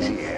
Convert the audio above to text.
easy.